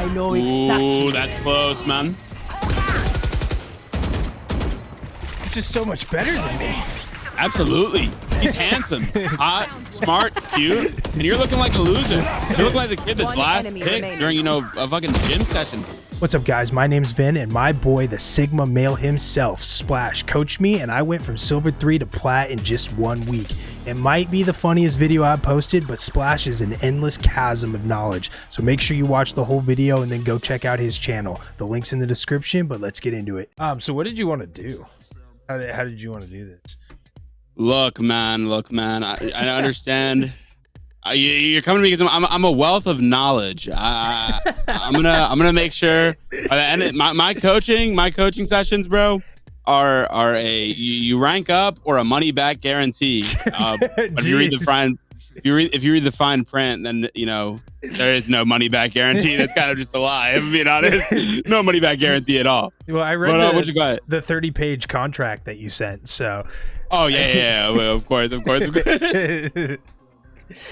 I know Ooh, that's close, man. He's just so much better than me. Absolutely. He's handsome, hot, smart, cute, and you're looking like a loser. You look like the kid that's One last picked remaining. during, you know, a fucking gym session. What's up, guys? My name's Vin, and my boy, the Sigma male himself, Splash, coached me, and I went from Silver 3 to Plat in just one week. It might be the funniest video I've posted, but Splash is an endless chasm of knowledge. So make sure you watch the whole video and then go check out his channel. The link's in the description, but let's get into it. Um, so what did you want to do? How did, how did you want to do this? Look, man, look, man. I, I understand. Uh, you, you're coming to me because I'm, I'm, I'm a wealth of knowledge. I, I'm gonna I'm gonna make sure by the my, my coaching my coaching sessions, bro, are are a you, you rank up or a money back guarantee. Uh, if you read the fine if you read if you read the fine print, then you know there is no money back guarantee. That's kind of just a lie. If I'm being honest, no money back guarantee at all. Well, I read But uh, the, what you got? the 30 page contract that you sent, so. Oh yeah, yeah, yeah. Well, of course, of course. Of course.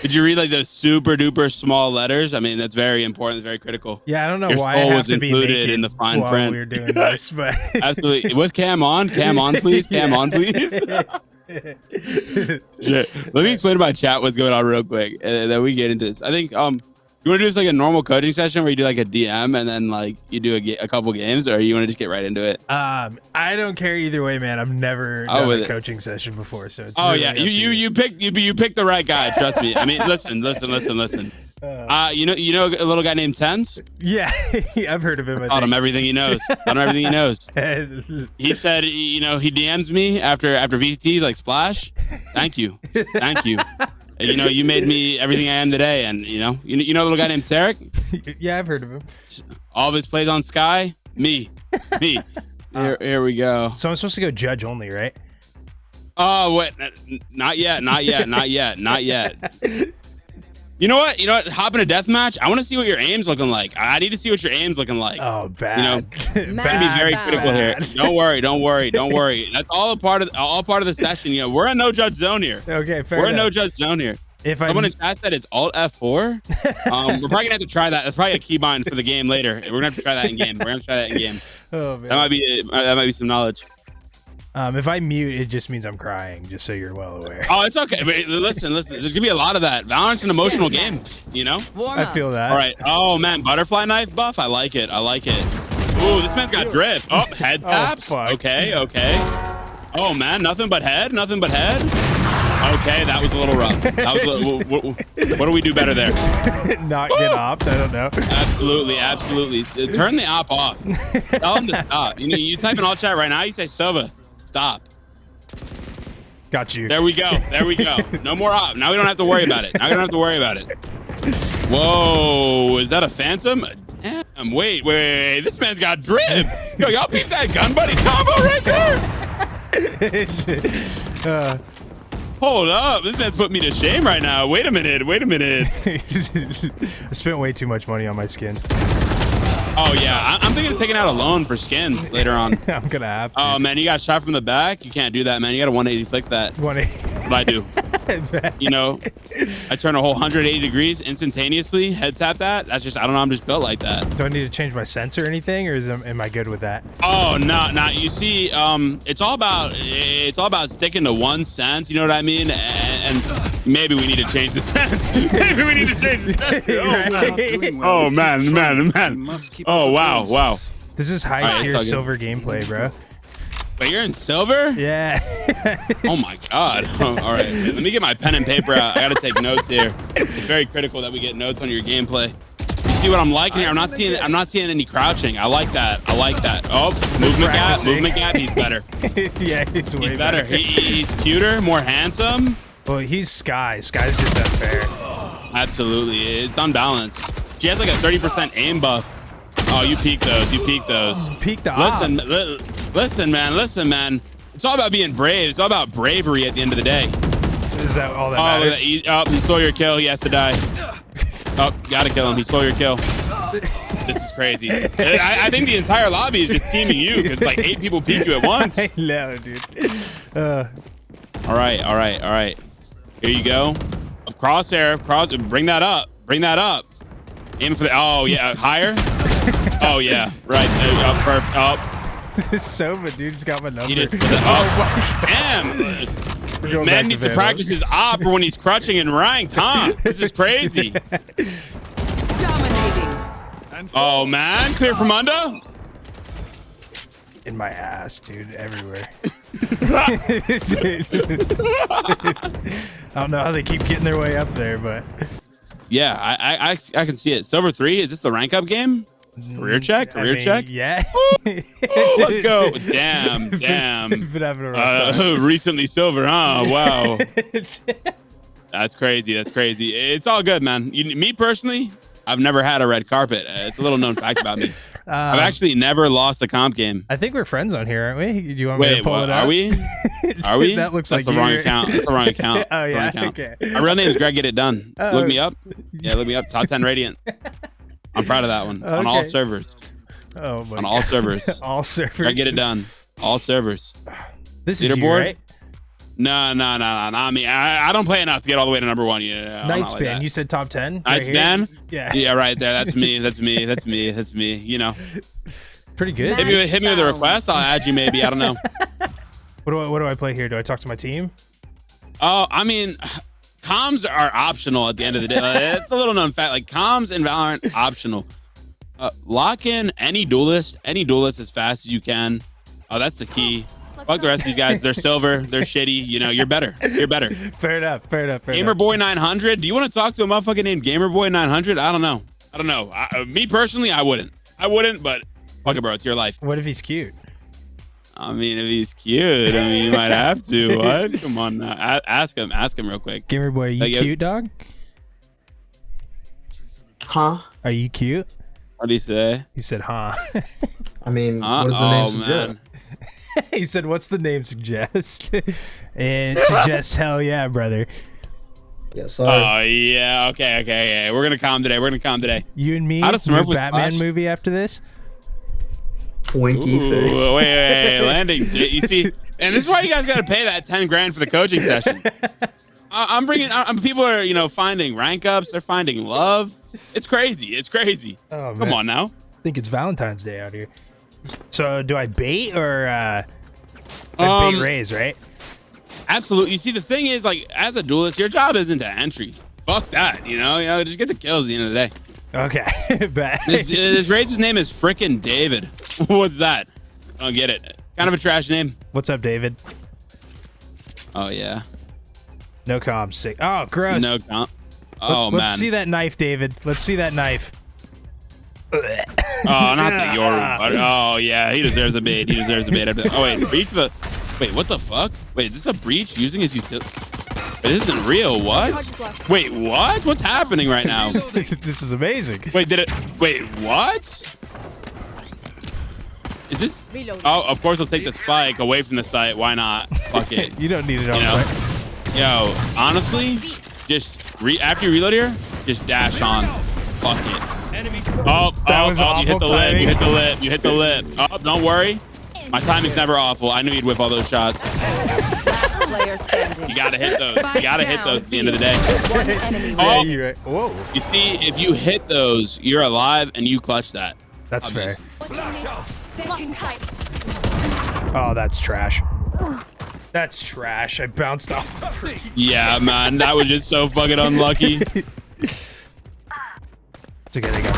Did you read like those super duper small letters? I mean, that's very important. It's very critical. Yeah, I don't know Your why I skull have was to included in the fine while print. we're doing this, but Absolutely. With cam on, cam on, please, cam on, please. Let me explain to my chat what's going on real quick, and then we get into this. I think um, you want to do this like a normal coaching session where you do like a DM and then like you do a, a couple games, or you want to just get right into it? um, I don't care either way, man. I've never Oh, done a it. coaching session before, so it's Oh really yeah, you you you picked you you picked the right guy. Trust me. I mean, listen, listen, listen, listen. Uh, you know you know a little guy named TenZ. Yeah, I've heard of him. I Taught him everything he knows. Taught him everything he knows. He said, you know, he DMs me after after VCT. He's like, Splash, thank you, thank you. And, you know, you made me everything I am today. And you know, you, you know, a little guy named Tarik. yeah, I've heard of him. All of his plays on Skye. Me, me. Uh, here, here we go. So I'm supposed to go judge only, right? Oh wait, not yet, not yet, not yet, not yet. You know what? You know what? Hop in a death match. I want to see what your aim's looking like. I need to see what your aim's looking like. Oh, bad. You know, bad. Gotta be very Bad. critical here. Don't worry, don't worry, don't worry. That's all a part of all part of the session. You know, we're in no judge zone here. Okay, fair we're in no judge zone here. if I want to chat that, it's Alt F4. Um, we're probably gonna have to try that. That's probably a keybind for the game later. We're gonna have to try that in game. We're gonna have to try that in game. oh, man. That might be that might be some knowledge. Um, if I mute, it just means I'm crying. Just so you're well aware. Oh, it's okay. But listen, listen. There's gonna be a lot of that. Valorant's an emotional game. You know. I feel that. All right. Oh man, butterfly knife buff. I like it. I like it. Ooh, this man's got drift. Oh, head Oh, taps. fuck. okay, okay. Oh man, nothing but head. Nothing but head. Okay, that was a little rough. That was. A little, what, what do we do better there? Not get opt. I don't know. Absolutely, absolutely. Uh, Turn the op off. Tell him to stop. You know, you type in all chat right now. You say Sova, stop. Got you. There we go. There we go. No more op. Now we don't have to worry about it. Now we don't have to worry about it. Whoa, is that a phantom? Damn, wait, wait, wait. This man's got drip. Yo, y'all peep that gun buddy combo right there. uh, Hold up. This man's put me to shame right now. Wait a minute. Wait a minute. I spent way too much money on my skins. Oh, yeah. I- I'm thinking of taking out a loan for skins later on. I'm gonna have to. Oh, man, you got shot from the back? You can't do that, man. You got to 180 flick that. One What I do. You know, I turn a whole 180 degrees instantaneously, head tap that. That's just, I don't know. I'm just built like that. Do I need to change my sensor or anything, or is am, am I good with that? Oh no, no. You see, um, it's all about it's all about sticking to one sense. You know what I mean? And, and maybe we need to change the sense. maybe we need to change the sense. Oh, man. Oh, man, man, man. Oh wow, wow. This is high tier all good. silver gameplay, bro. Wait, you're in silver? Yeah. Oh my god. all right, let me get my pen and paper out. I gotta take notes here. It's very critical that we get notes on your gameplay. You see what I'm liking here? I'm not seeing I'm not seeing any crouching. I like that. I like that. Oh, movement gap, movement gap. He's better. yeah, he's way He's better. He, he's cuter, more handsome. Well, he's Skye. Skye's just unfair. Absolutely. It's unbalanced. She has like a 30% aim buff. Oh, you peek those. You peek those. Peak the Listen, li- listen, man. Listen, man. It's all about being brave. It's all about bravery at the end of the day. Is that all that Oh, matters? he, oh, he stole your kill. He has to die. Oh, gotta kill him. He stole your kill. This is crazy. I, I think the entire lobby is just teaming you because like eight people peek you at once. I know, dude. Uh, All right, all right, all right. Here you go. Crosshair, cross. Bring that up. Bring that up. Aim for the. Oh yeah, higher. Oh yeah, right. Uh, oh, perfect. Oh, Sova, dude's got my number. he just. Oh, damn. We're going back Man needs to Vandal. practice his op when he's crutching and ranked, huh? This is crazy. Dominating. Oh man, clear from under. in my ass, dude, everywhere. I don't know how they keep getting their way up there, but Yeah, I, I I I can see it. Silver three. Is this the rank up game? Career check. I Career mean, check. Yeah. Ooh, let's go. Damn. Damn. Been having a rough. Uh, recently silver, huh? Wow. That's crazy. That's crazy. It's all good, man. You, me personally, I've never had a red carpet. Uh, It's a little known fact about me. I've Um, actually never lost a comp game. I think we're friends on here, aren't we? Do you want me to Wait, pull what, it up? are we? Are we? that looks That's like the wrong account. That's the wrong account. Oh, Wrong yeah? account. Okay. My real name is Greg. Get it done. Oh. look me up. Yeah, look me up. Top ten radiant. I'm proud of that one on all servers. Oh my On all God. servers. all servers. I get it done. All servers. This is you, Leaderboard? right? No, no, no, no, not me. I, I don't play enough to get all the way to number one. Yeah, I'm not like ban. You said top ten. Knights here? ban? Yeah. Yeah, right there. That's me. That's me. That's me. That's me. You know, Pretty good. hit me, with- hit me with a request. I'll add you. Maybe I don't know. What do I what do I play here? Do I talk to my team? Oh, I mean, comms are optional at the end of the day. Like, it's a little known fact. Like comms and Valorant optional. Uh, lock in any duelist, any duelist as fast as you can. Oh, that's the key. Fuck the rest of these guys. They're silver. They're shitty. You know, you're better. You're better. Fair enough. Fair enough. Fair Gamer enough. Boy 900. Do you want to talk to a motherfucker named Gamer Boy 900? I don't know. I don't know. I, uh, me personally, I wouldn't. I wouldn't, but fuck it, bro. It's your life. What if he's cute? I mean, if he's cute, I mean, you might have to. What? Come on now. A- ask him. Ask him real quick. Gamer boy, are you Like, uh, cute, dog? Huh? Are you cute? What do you say? He said, huh. I mean, Huh? what does the oh, name suggest? man. he said, what's the name suggest? it suggests hell yeah, brother. Yeah, sorry. Oh, yeah. Okay, okay, okay. We're going to calm today. We're going to calm today. You and me, How does Smurf with Batman Splash? movie after this? Winky Ooh, face. wait, wait, wait. Landing. You see, and this is why you guys got to pay that 10 grand for the coaching session. I- I'm bringing, I- I'm, people are, you know, finding rank ups. They're finding love. It's crazy. It's crazy. Oh, Come man. on now. I think it's Valentine's Day out here. So do I bait or uh, I Um, bait Raze, right? Absolutely. You see, the thing is, like, as a duelist, your job isn't to entry. Fuck that. You know, you know, just get the kills at the end of the day. Okay, bet. This, this Raze's name is frickin' David. What's that? I don't get it. Kind of a trash name. What's up, David? Oh yeah. No comms. Sick. Oh, gross. No count. Oh man. Let's see that knife, David. Let's see that knife. Oh, not the Yoru. But, oh yeah, he deserves a bait. He deserves a bait. Oh wait, breach the. Wait, what the fuck? Wait, is this a breach using his utility? This isn't real. What? Wait, what? What's happening right now? this is amazing. Wait, did it? Wait, what? Is this? Oh, of course, I'll take the spike away from the site. Why not? Fuck it. You don't need it on You know? site. Yo, honestly, just re- after you reload here, just dash on. Fuck it. Oh, oh That oh, oh, you hit the awful lid. You hit the lid. You hit the lid. Oh, don't worry. My timing's never awful. I knew you'd whip all those shots. Player standing. You gotta hit those. You gotta hit those at the end of the day. One Oh. Yeah, you're right. Whoa, You see, if you hit those, you're alive and you clutch that. that's fair. Oh, that's trash. That's trash. I bounced off. Yeah, man, that was just so fucking unlucky. It's okay, they got this.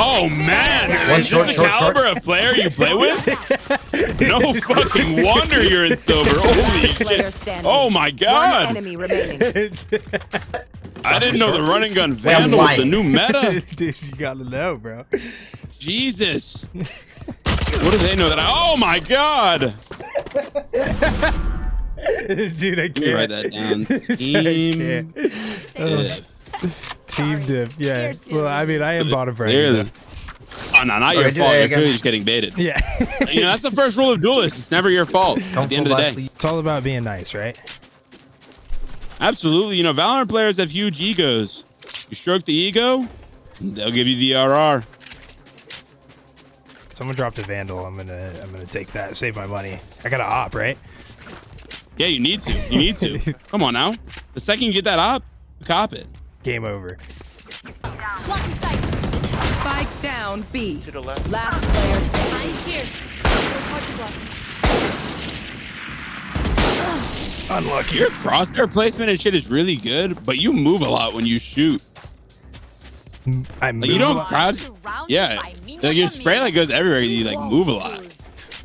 Oh man, One is short, this the short, short. caliber of player you play with? No fucking wonder you're in silver. Holy Player shit! Oh my One god! enemy remaining. I didn't know the running gun vandal was the new meta. Dude, you gotta know, bro. Jesus. What do they know that I? Oh my god! Dude, I Let me write can't. that down. I Team. Can't. Team dip. Yeah. Well, I mean, I am bottom for Clearly. anything. Oh no, not All your right, do fault. You're clearly just getting baited. Yeah. You know that's the first rule of duelists. It's never your fault. At Don't the end of the day. please. it's all about being nice, right? Absolutely. You know, Valorant players have huge egos. You stroke the ego, they'll give you the RR. Someone dropped a vandal. I'm gonna, I'm gonna take that. Save my money. I got a op, right? Yeah, you need to. You need to. Come on now. The second you get that op, cop it. Game over. Spike down B. To the left. Last player standing. I'm here. Four charges left. Unlucky. Your crosshair placement and shit is really good, but you move a lot when you shoot. I Like you don't crouch. Yeah, like your spray like goes everywhere. You like move a lot.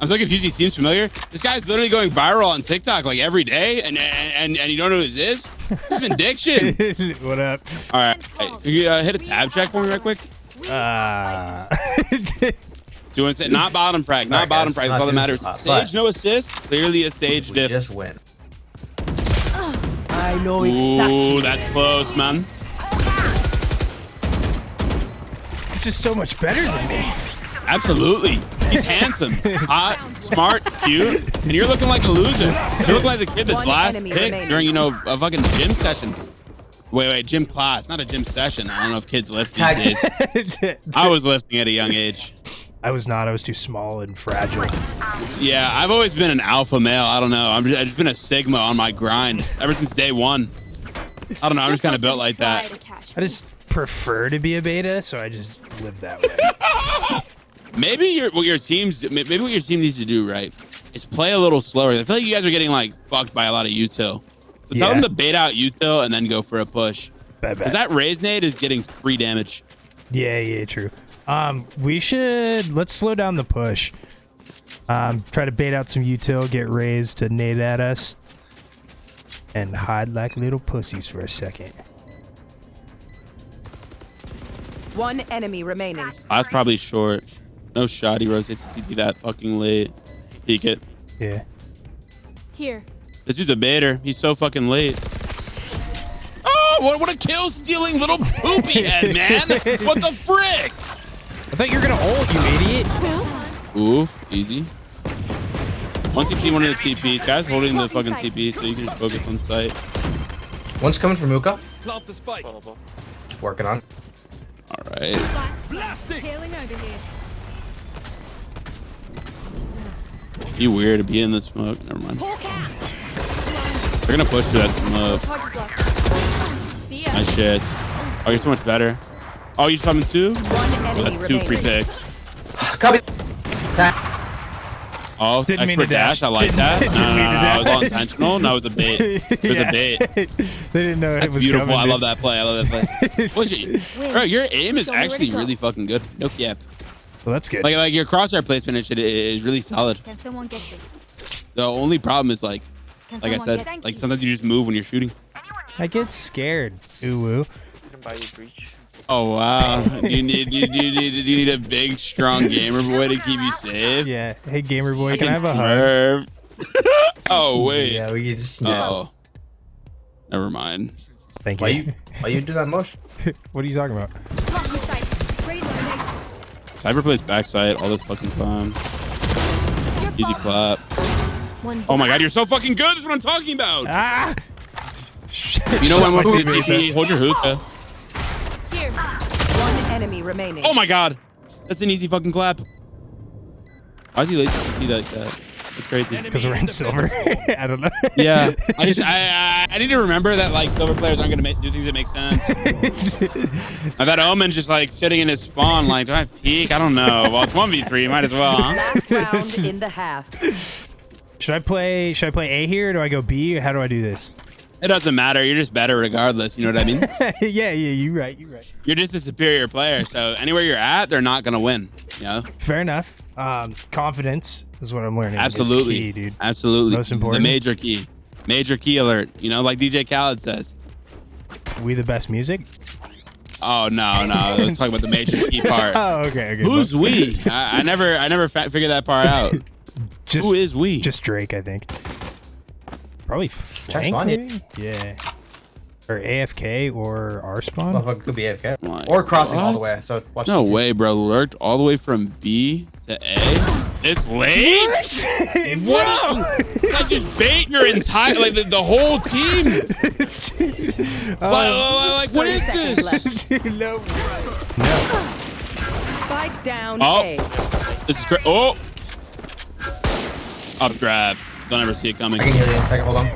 I'm so confused. He seems familiar. This guy's literally going viral on TikTok like every day, and and and you don't know who this is. This is addiction. what up? All right, hey, can you uh, hit a tab check for me right quick. Uh, Do you say not bottom frag, not Alright, bottom guys, frag. That's all that matters. hot, Sage but- no assist. Clearly a Sage We diff. just win. I know Ooh, that's close, man. He's just so much better than me. Absolutely. He's handsome, hot, smart, cute, and you're looking like a loser. You look like the kid that's One last enemy pick remaining. during, you know, a fucking gym session. Wait, wait, gym class, not a gym session. I don't know if kids lift these days. I was lifting at a young age. I was not. I was too small and fragile. Yeah, I've always been an alpha male. I don't know. I'm just, I've just been a sigma on my grind ever since day one. I don't know. I'm just kind of built like that. I just prefer to be a beta, so I just live that way. Maybe your what your teams maybe what your team needs to do right is play a little slower. I feel like you guys are getting like fucked by a lot of util. So tell Yeah. them to bait out util and then go for a push. Bad, bad. Because that Raze nade is getting free damage. Yeah, yeah, true. Um, we should let's slow down the push. Um, try to bait out some util, get raised to nade at us, and hide like little pussies for a second. One enemy remaining. That's probably short. No shot. He rotates to CT that fucking late. Peek it. Yeah. Here. This dude's a baiter. He's so fucking late. Oh, what, what a kill stealing little poopy head, man. What the frick? I thought you were gonna ult, you idiot. Oof, easy. One CT, one of the TPs. Guys holding the fucking TP so you can just focus on sight. One's coming from Hookah. Plant the spike. Working on. All right. Hailing over here. Be weird to be in the smoke. Never mind. They're gonna push through that smoke. Charges left. See ya. Nice shit. Oh, you're so much better. Oh, you summoned two? One Oh, enemy that's two free picks. Copy. Tag. Oh, Didn't mean expert to dash. dash. I like that. No, no, no, no, to no. It was all dash. intentional. No, it was a bait. It was Yeah. a bait. they didn't know That's it was beautiful. coming. I love that play. I love that play. What's your, bro, your aim is Show me where to actually really fucking good. No cap. Well, that's good. Like, like your crosshair placement and shit is really solid. Can someone get this? The only problem is like, Can like I said, get like sometimes you just move when you're shooting. I get scared. Ooh woo. Buy you breach. Oh wow! you need you, you need you need a big, strong gamer boy to keep you safe. Yeah. Hey, gamer boy, can I Against have a hug? Oh wait. Yeah, we just. Yeah. Oh. Never mind. Thank Why you. you? Why you do that motion? what are you talking about? Blocking sight. Radar. Cypher plays backside all this fucking time. Easy clap. Oh my god, you're so fucking good. That's what I'm talking about. Ah! You know when Shut we're TP, hold your hookah. Here. One enemy remaining. Oh my god. That's an easy fucking clap. Why is he late to CT like that? That's crazy. Because we're in silver. I don't know. Yeah, I just I, I I need to remember that like silver players aren't gonna make, do things that make sense. Now that Omen's just like sitting in his spawn, like do I peek? I don't know. Well, it's one v three, might as well, huh? Last round in the half. should I play? Should I play A here? Or do I go B? Or how do I do this? It doesn't matter. You're just better regardless. You know what I mean? yeah, yeah, You're right, You're right. You're just a superior player. So anywhere you're at, they're not gonna win. You know? Fair enough. Um, confidence is what I'm learning. Absolutely, key, dude. Absolutely. Most important. The major key. Major key alert. You know, like DJ Khaled says. We the best music. Oh no, no. Let's talk about the major key part. Oh, okay, okay. Who's we? I, I never, I never fa- figured that part out. just Who is we? just Drake? I think. Probably flank. spawn, yeah. Yeah. Or AFK or R spawn. Motherfucker could be AFK. My Or crossing all the way. So watch. No way, bro. Lurked all the way from B to A. This late? What? like just bait your entire, like the, the whole team. Um, like, like, what is this? Dude, no. Spike down Oh. A. This is crazy. Oh. Updraft. Don't ever see it coming. I can heal you in a second. Hold on.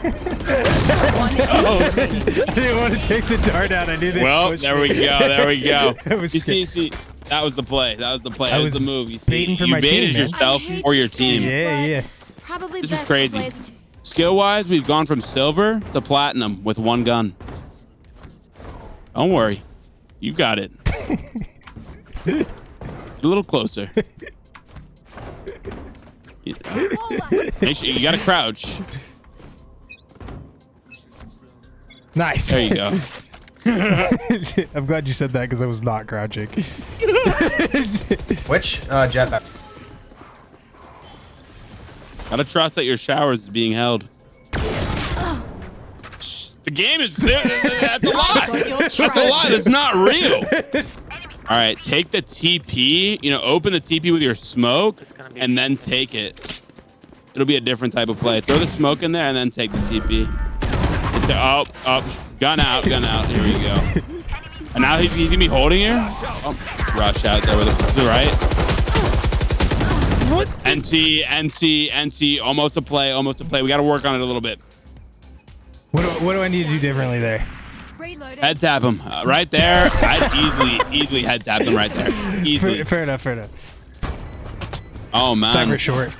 Oh. I didn't want to take the dart out. I didn't. Well, there we go. There we go. I was You see, see, That was the play. That was the play. That was was the move. You, see, baiting for you my team, baited man. yourself I or your team. Yeah, yeah. Probably This is crazy. play as a t- Skill wise, we've gone from silver to platinum with one gun. Don't worry. You've got it. a little closer. You- Make sure you gotta crouch. Nice. There you go. I'm glad you said that because I was not crouching. Which uh, jet? back- Gotta trust that your showers is being held. The game is clear. That's a lie. That's a lie. That's not real. All right, take the TP. You know, open the TP with your smoke, It's gonna be- and then take it. It'll be a different type of play. Throw the smoke in there, and then take the TP. It's a, oh, oh, gun out, gun out. Here we go. And now he's, he's gonna be holding here. Oh, rush out there with the, to the right. NC, NC, NC, almost a play, almost a play. We got to work on it a little bit. What do, what do I need to do differently there? reloading. Head tap him uh, right there. I'd easily, easily head tap him right there. Easily. Fair, fair enough, fair enough. Oh man. Cypher short.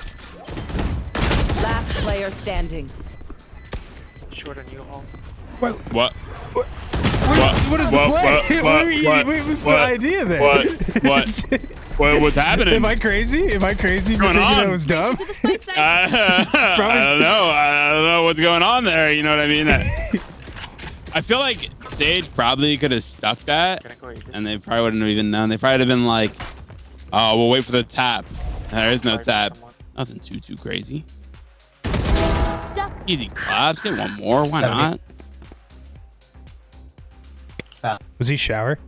Last player standing. Short on you all. What? What What? is, what is the What? play? What? What, What? What? what was What? the idea there? What? What? what? What's happening? Am I crazy? Am I crazy for going thinking on? that was dumb? To the spike site. I, I don't know. I don't know what's going on there. You know what I mean? I feel like Sage probably could have stuck that, Gonna go eat this. and they probably wouldn't have even known. They probably would have been like, "Oh, we'll wait for the tap." There is no tap. Nothing too too crazy. Easy claps. Get one more. Why not? Was he shower?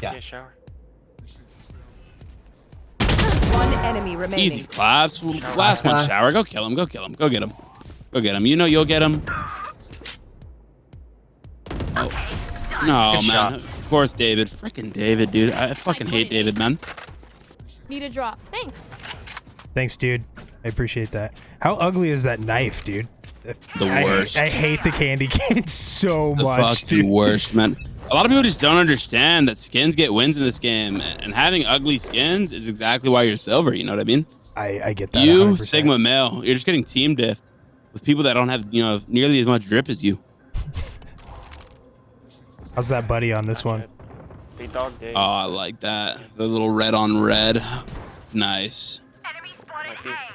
Yeah, shower. One enemy remaining. Easy claps. Last one. Uh, Shower. Go kill him. Go kill him. Go get him. Go get him. You know you'll get him. Oh. No, Good man. shot. Of course, David. Freaking David, dude. I fucking hate David, man. Need a drop. Thanks. Thanks, dude. I appreciate that. How ugly is that knife, dude? The I- worst. I, hate the candy cane so the much, fucking dude. worst, man. A lot of people just don't understand that skins get wins in this game, and having ugly skins is exactly why you're silver. You know what I mean? I, I get that. You 100%. Sigma male, you're just getting team diffed with people that don't have you know nearly as much drip as you. How's that buddy on this one? They dog day. Oh, I like that. The little red on red, nice.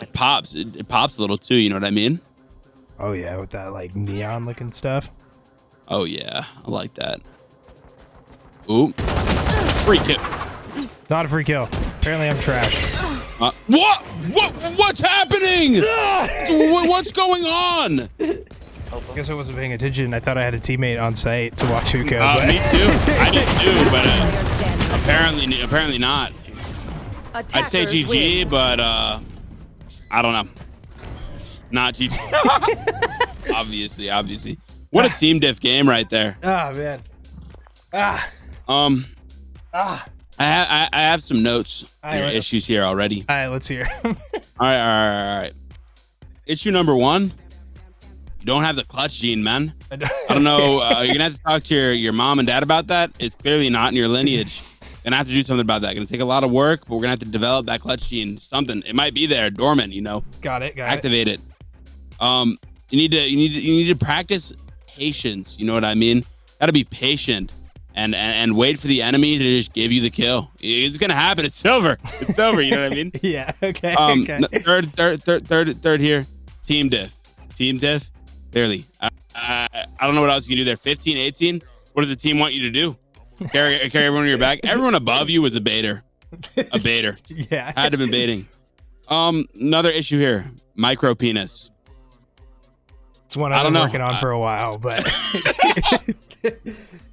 It pops. It, it pops a little too. You know what I mean? Oh yeah, with that like neon looking stuff. Oh yeah, I like that. Ooh, free kick. Not a free kill. Apparently I'm trash. Uh, what? What? What's happening? What's going on? I guess I wasn't paying attention. I thought I had a teammate on site to watch who go. Uh, but- me too. I did too, but uh, apparently, apparently not. I'd say GG, win. but uh, I don't know. Not GG. obviously, obviously. What a team diff game right there. Ah man. Ah Um, ah. I, ha- I, I have some notes. Are issues here already. All right, let's hear. All right, all right, all right. Issue number one. You don't have the clutch gene, man. I don't know. Uh, you're gonna have to talk to your, your mom and dad about that. It's clearly not in your lineage. Gonna have to do something about that. Gonna take a lot of work, but we're gonna have to develop that clutch gene. Something. It might be there, dormant. You know, got it. Got it. activate it. Um, you need to you need to, you need to practice patience. You know what I mean? Got to be patient and, and and wait for the enemy to just give you the kill. It's gonna happen. It's silver. It's silver. You know what I mean? Yeah. Okay. Um, okay. third, third, third, third, third here. Team diff. Team diff. Clearly. I, I, I don't know what else you can do there. 15, 18. What does the team want you to do? Carry, carry everyone on your back. Everyone above you was a baiter. A baiter. yeah. Had to have been baiting. Um, another issue here. Micro penis. It's one I've been know. working on for a while, but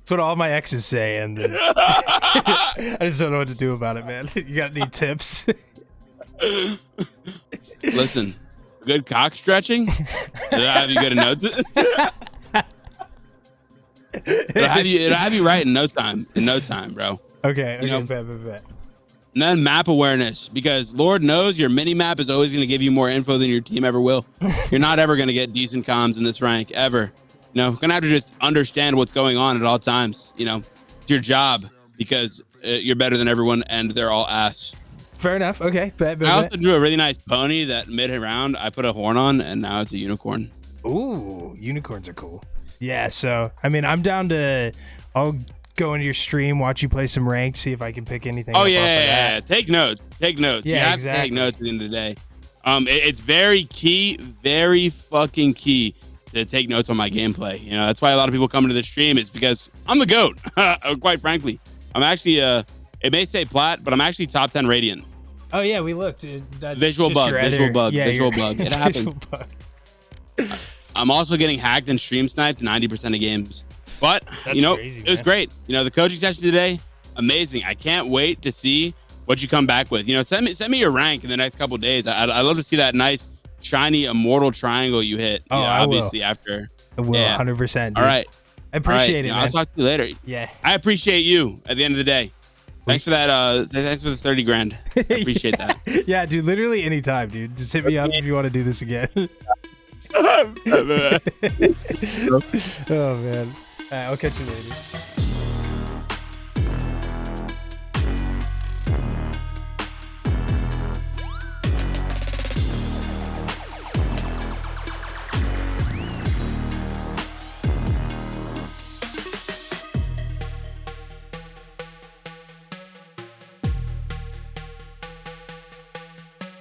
it's what all my exes say, and I just don't know what to do about it, man. You got any tips? Listen, good cock stretching. It'll have you good in no time. it'll have you. It'll have you right in no time. In no time, bro. okay. Okay. know- bet, bet, bet. And then map awareness, because Lord knows your mini map is always going to give you more info than your team ever will. You're not ever going to get decent comms in this rank ever. You know, gonna have to just understand what's going on at all times. You know, it's your job. because uh, you're better than everyone and they're all ass. Fair enough. Okay. Bet, bet, I also bet. drew a really nice pony that mid round I put a horn on and now it's a unicorn. Ooh, unicorns are cool. Yeah. So I mean, I'm down to. I'll go into your stream, watch you play some ranked, see if I can pick anything. Oh up yeah, off of yeah, that. yeah. take notes. Take notes. you Yeah, have to exactly. take notes at the end of the day. Um, it- it's very key, very fucking key to take notes on my gameplay. You know, that's why a lot of people come into the stream. Is because I'm the goat. Quite frankly, I'm actually uh, it may say plat, but I'm actually top ten radiant. Oh yeah, we looked. That's Visual bug, visual bug, yeah, visual bug. It happened. bug. I'm also getting hacked and stream sniped 90% of games. But That's you know, crazy, it was great. You know, the coaching session today, amazing. I can't wait to see what you come back with. You know, send me send me your rank in the next couple days. I'd, I'd love to see that nice shiny immortal triangle you hit. Oh, yeah, I will. obviously after. I will, Yeah. 100%. All right, I appreciate You it, know. I'll talk to you later. yeah. I appreciate you at the end of the day. Thanks for that. Uh, thanks for the thirty grand. I appreciate that. yeah, dude. Literally anytime, dude. Just hit me up if you want to do this again. oh man. All right, I'll catch you later.